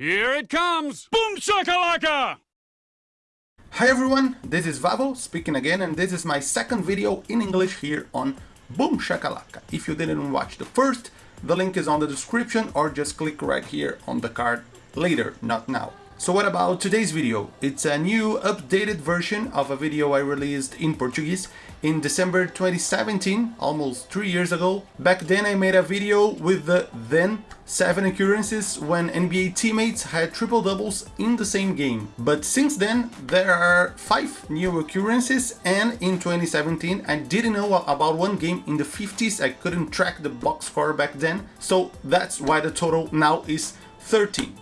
Here it comes! Boom shakalaka! Hi everyone, this is Vavo speaking again and this is my second video in English here on Boom Shakalaka. If you didn't watch the first, the link is on the description or just click right here on the card later, not now. So what about today's video? It's a new updated version of a video I released in Portuguese in December 2017, almost three years ago. Back then I made a video with the then 7 occurrences when NBA teammates had triple doubles in the same game. But since then there are 5 new occurrences and in 2017 I didn't know about one game in the 50s, I couldn't track the box score back then, so that's why the total now is 13.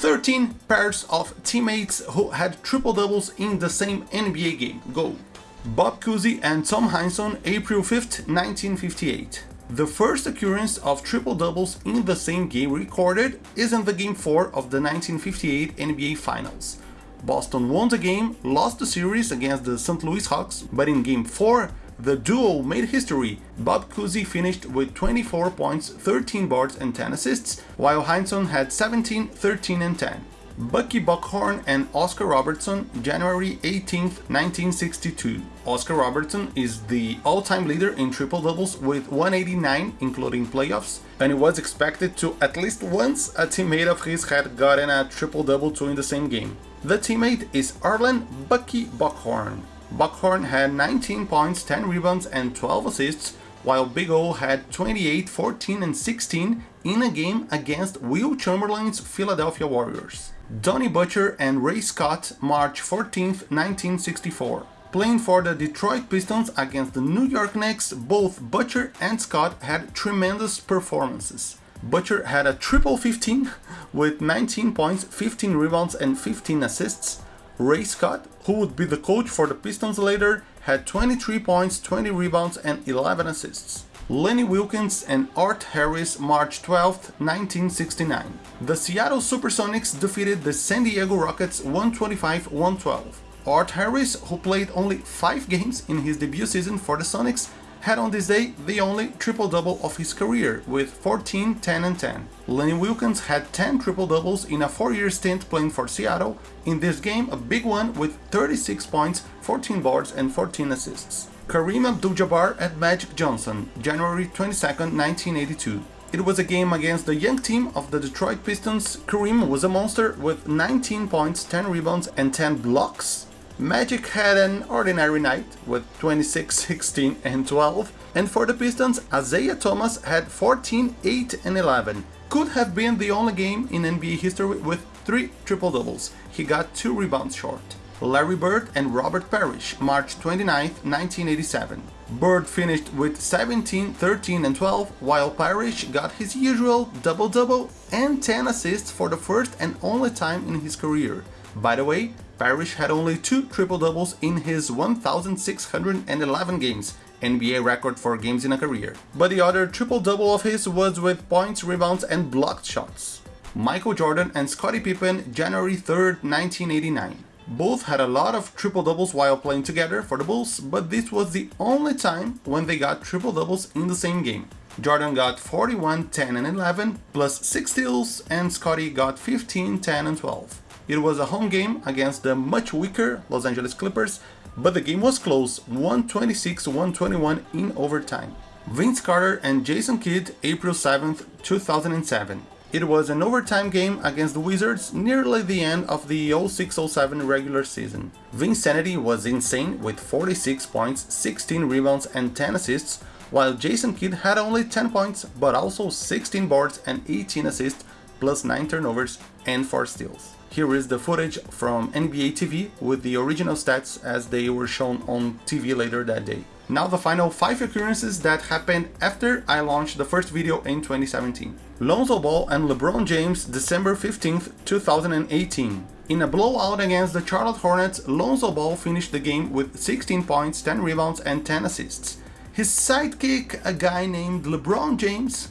13 pairs of teammates who had triple doubles in the same NBA game. Go! Bob Cousy and Tom Heinsohn, April 5th, 1958. The first occurrence of triple doubles in the same game recorded is in the Game 4 of the 1958 NBA Finals. Boston won the game, lost the series against the St. Louis Hawks, but in Game 4 the duo made history. Bob Cousy finished with 24 points, 13 boards and 10 assists, while Heinsohn had 17, 13 and 10. Bucky Bockhorn and Oscar Robertson, January 18, 1962. Oscar Robertson is the all-time leader in triple-doubles with 189, including playoffs, and it was expected to at least once a teammate of his had gotten a triple-double too in the same game. The teammate is Arlen Bucky Bockhorn. Bockhorn had 19 points, 10 rebounds and 12 assists, while Big O had 28, 14 and 16 in a game against Wilt Chamberlain's Philadelphia Warriors. Donnie Butcher and Ray Scott, March 14, 1964. Playing for the Detroit Pistons against the New York Knicks, both Butcher and Scott had tremendous performances. Butcher had a triple 15 with 19 points, 15 rebounds and 15 assists, Ray Scott, who would be the coach for the Pistons later, had 23 points, 20 rebounds and 11 assists. Lenny Wilkens and Art Harris March 12, 1969. The Seattle Supersonics defeated the San Diego Rockets 125-112. Art Harris, who played only 5 games in his debut season for the Sonics, had on this day the only triple-double of his career with 14, 10 and 10. Lenny Wilkens had 10 triple-doubles in a 4-year stint playing for Seattle, in this game a big one with 36 points, 14 boards and 14 assists. Kareem Abdul-Jabbar at Magic Johnson, January 22, 1982. It was a game against the young team of the Detroit Pistons. Kareem was a monster with 19 points, 10 rebounds and 10 blocks Magic had an ordinary night with 26, 16 and 12 and for the Pistons, Isiah Thomas had 14, 8 and 11. Could have been the only game in NBA history with 3 triple-doubles. He got 2 rebounds short. Larry Bird and Robert Parish, March 29, 1987. Bird finished with 17, 13 and 12, while Parish got his usual double-double and 10 assists for the first and only time in his career. By the way, Parish had only two triple-doubles in his 1,611 games, NBA record for games in a career. But the other triple-double of his was with points, rebounds and blocked shots. Michael Jordan and Scottie Pippen, January 3, 1989. Both had a lot of triple-doubles while playing together for the Bulls, but this was the only time when they got triple-doubles in the same game. Jordan got 41, 10 and 11, plus 6 steals, and Scottie got 15, 10 and 12. It was a home game against the much weaker Los Angeles Clippers, but the game was close, 126-121 in overtime. Vince Carter and Jason Kidd, April 7, 2007. It was an overtime game against the Wizards nearly the end of the 06-07 regular season. Vinsanity was insane with 46 points, 16 rebounds and 10 assists, while Jason Kidd had only 10 points but also 16 boards and 18 assists plus 9 turnovers and 4 steals. Here is the footage from NBA TV with the original stats as they were shown on TV later that day. Now the final 5 occurrences that happened after I launched the first video in 2017. Lonzo Ball and LeBron James December 15, 2018. In a blowout against the Charlotte Hornets, Lonzo Ball finished the game with 16 points, 10 rebounds and 10 assists. His sidekick, a guy named LeBron James,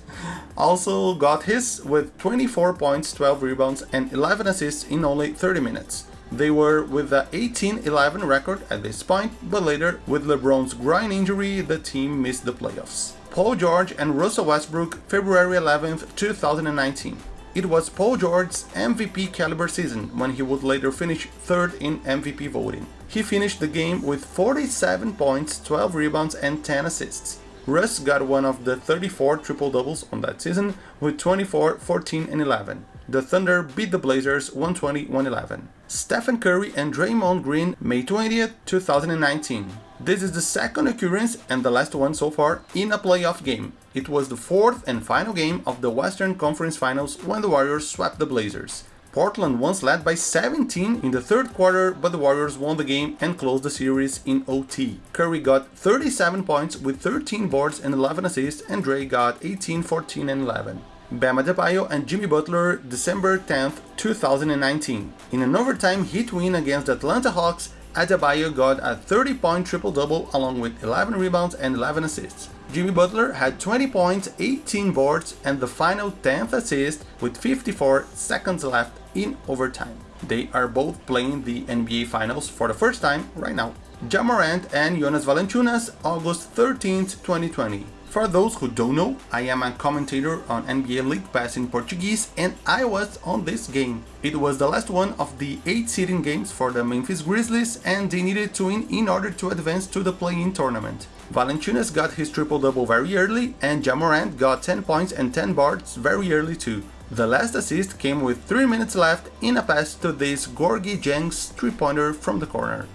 also got his with 24 points, 12 rebounds and 11 assists in only 30 minutes. They were with the 18-11 record at this point, but later, with LeBron's groin injury, the team missed the playoffs. Paul George and Russell Westbrook, February 11, 2019. It was Paul George's MVP caliber season when he would later finish third in MVP voting. He finished the game with 47 points, 12 rebounds and 10 assists. Russ got one of the 34 triple-doubles on that season with 24, 14 and 11. The Thunder beat the Blazers 120-111. Stephen Curry and Draymond Green, May 20th, 2019. This is the second occurrence and the last one so far in a playoff game. It was the fourth and final game of the Western Conference Finals when the Warriors swept the Blazers. Portland once led by 17 in the third quarter, but the Warriors won the game and closed the series in OT. Curry got 37 points with 13 boards and 11 assists, and Dre got 18, 14 and 11. Bam Adebayo and Jimmy Butler, December 10, 2019. In an overtime hit win against the Atlanta Hawks, Adebayo got a 30-point triple-double along with 11 rebounds and 11 assists. Jimmy Butler had 20 points, 18 boards and the final 10th assist with 54 seconds left in overtime. They are both playing the NBA Finals for the first time right now. Ja Morant and Jonas Valanciunas, August 13, 2020. For those who don't know, I am a commentator on NBA League Pass in Portuguese and I was on this game. It was the last one of the 8 seeding games for the Memphis Grizzlies and they needed to win in order to advance to the play-in tournament. Valanciunas got his triple-double very early and Ja Morant got 10 points and 10 boards very early too. The last assist came with 3 minutes left in a pass to this Gorgui Dieng's 3-pointer from the corner.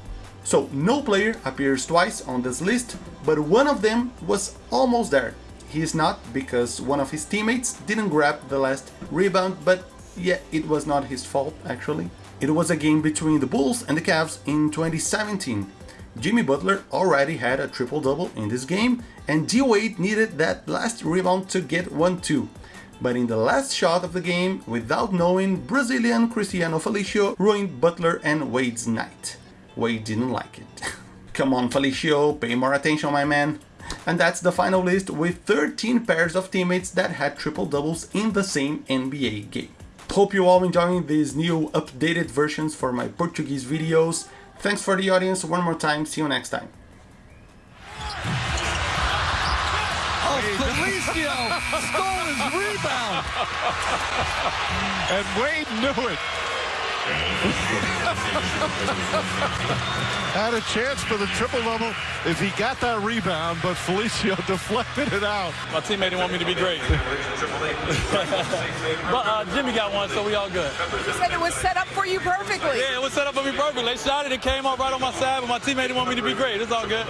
So no player appears twice on this list, but one of them was almost there. He is not because one of his teammates didn't grab the last rebound, but yeah, it was not his fault actually. It was a game between the Bulls and the Cavs in 2017. Jimmy Butler already had a triple-double in this game and D-Wade needed that last rebound to get one too. But in the last shot of the game, without knowing, Brazilian Cristiano Felicio ruined Butler and Wade's night. Wade didn't like it. Come on Felicio, pay more attention my man. And that's the final list with 13 pairs of teammates that had triple doubles in the same NBA game. Hope you all enjoying these new updated versions for my Portuguese videos. Thanks for the audience one more time, see you next time. Oh, Felicio stole his rebound. And Wade knew it. Had a chance for the triple double if he got that rebound, but Felicio deflected it out. My teammate didn't want me to be great. but uh, Jimmy got one, so we all good. You said it was set up for you perfectly. Yeah, it was set up for me perfect. They shot it, it came up right on my side, but my teammate didn't want me to be great. It's all good.